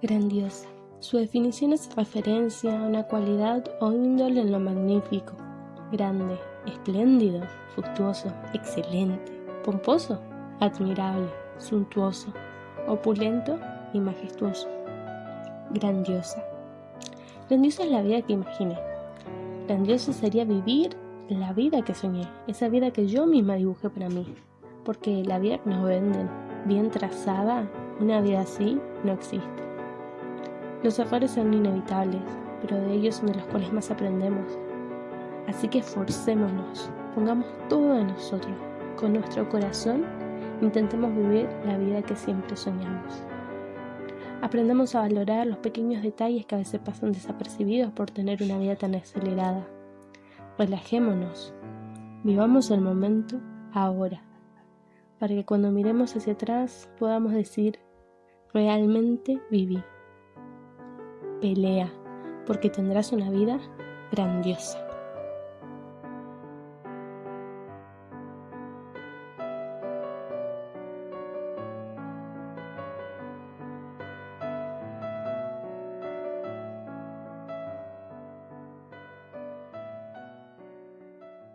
Grandiosa. Su definición es referencia a una cualidad o índole en lo magnífico, grande, espléndido, fructuoso, excelente, pomposo, admirable, suntuoso, opulento y majestuoso. Grandiosa. Grandiosa es la vida que imaginé. Grandioso sería vivir la vida que soñé, esa vida que yo misma dibujé para mí. Porque la vida que nos venden, bien trazada, una vida así no existe. Los errores son inevitables, pero de ellos son de los cuales más aprendemos. Así que esforcémonos, pongamos todo de nosotros, con nuestro corazón, intentemos vivir la vida que siempre soñamos. Aprendamos a valorar los pequeños detalles que a veces pasan desapercibidos por tener una vida tan acelerada. Relajémonos, vivamos el momento ahora, para que cuando miremos hacia atrás podamos decir, realmente viví pelea, porque tendrás una vida grandiosa.